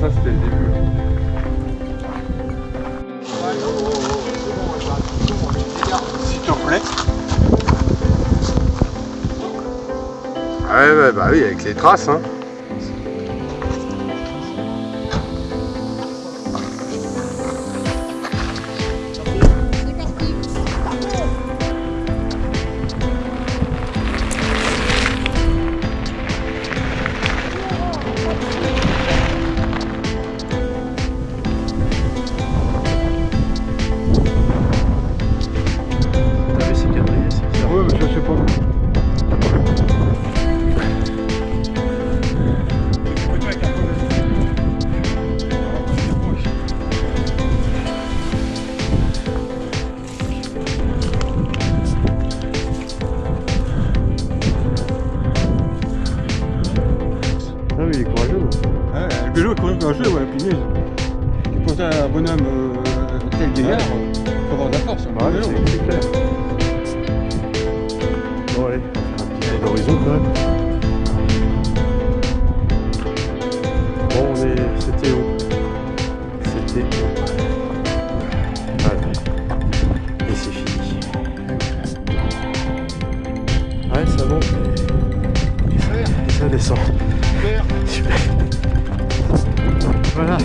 ça c'était le début. S'il te plaît. Ah ouais, bah, bah oui, avec les traces. Hein. Sais pas. Ah, mais il est courageux. Ouais, le vélo est courageux, ouais, punaise. Pour un bonhomme euh, tel gaillard, faut avoir de la force. hein, c'est c'est clair. Bon, allez, un petit quand même. Bon, on est. C'était où? C'était où? Voilà. Et c'est fini. Ouais, ça monte. Et ça descend. Super. Voilà.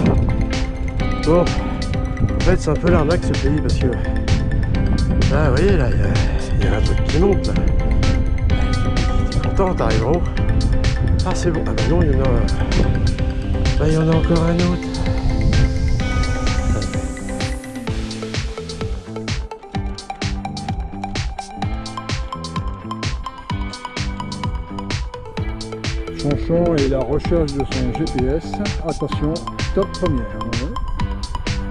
Bon. En fait, c'est un peu l'arnaque ce pays parce que. Là, vous voyez, là, il y a, un truc qui monte. Content, t'arrives en. Ah, c'est bon. Ah, bah non, il y en a. Bah, il y en a encore un autre. Chanchon et la recherche de son GPS. Attention, stop première.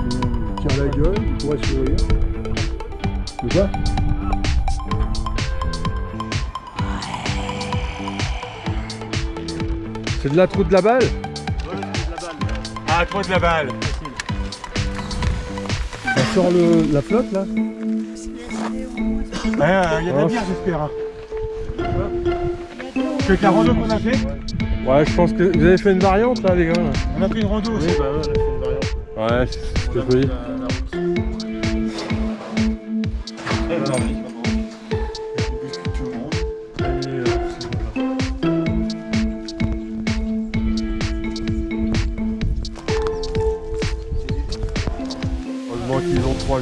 Il tire la gueule, il pourrait sourire. Tu C'est de la trou de la balle Ah, trop de la balle Ça sort le, la flotte là Il y a de la bière j'espère. C'est la rando qu'on a fait Ouais, je pense que vous avez fait une variante là, les gars. là. On a pris une rando aussi. bah ouais, on a fait une variante. Ouais, c'est ce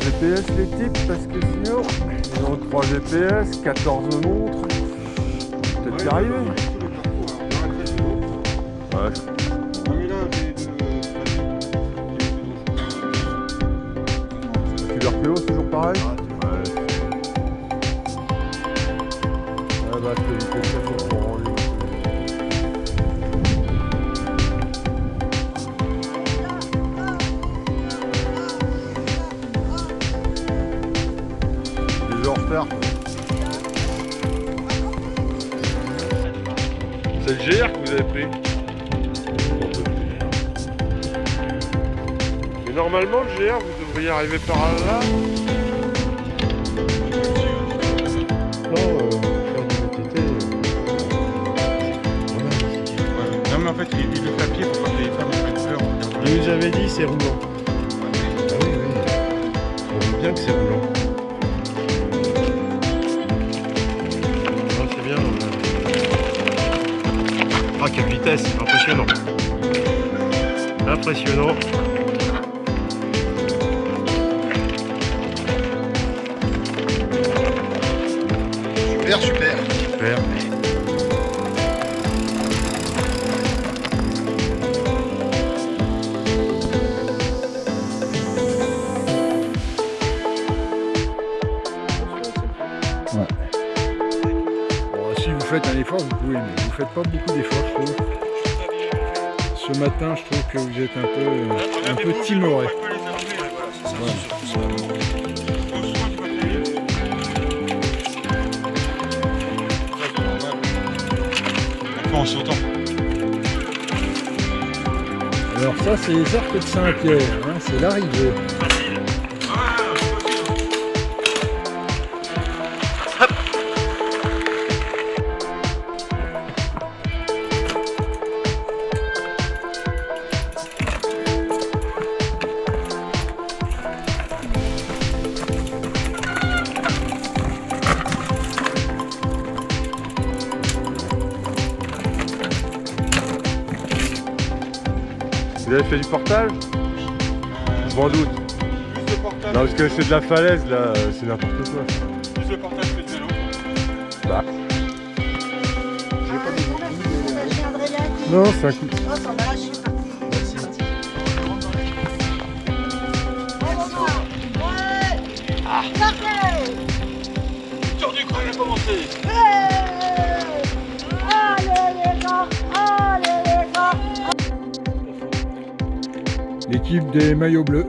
GPS les types parce que sinon ils ont 3 GPS, 14 montres. Peut-être y arriver. Ouais. Tuberculo, c'est toujours pareil Ouais. Ouais, bah, je te dis que C'est le GR que vous avez pris Mais normalement, le GR, vous devriez arriver par là. Non, euh, faire du VTT. Non mais en fait il, il le pied pour pas que les femmes prennent peur. Il nous avait dit c'est roulant. Ah oui, oui. On voit bien que c'est roulant. Quelle vitesse, impressionnant. Impressionnant. Super, super. Super. Faites un effort, vous pouvez, mais vous faites pas beaucoup d'efforts, je trouve. Ce matin, je trouve que vous êtes un peu, un peu timoré. En sautant. Alors ça, c'est les arcs de Saint-Pierre, hein, c'est l'arrivée. Vous avez fait du portage Je m'en doute. Plus de portage, Non, parce que c'est de la falaise là, c'est n'importe quoi. plus de portage que de vélo. Bah. J'ai un Adrien qui... Non, c'est un coup. L'équipe des maillots bleus.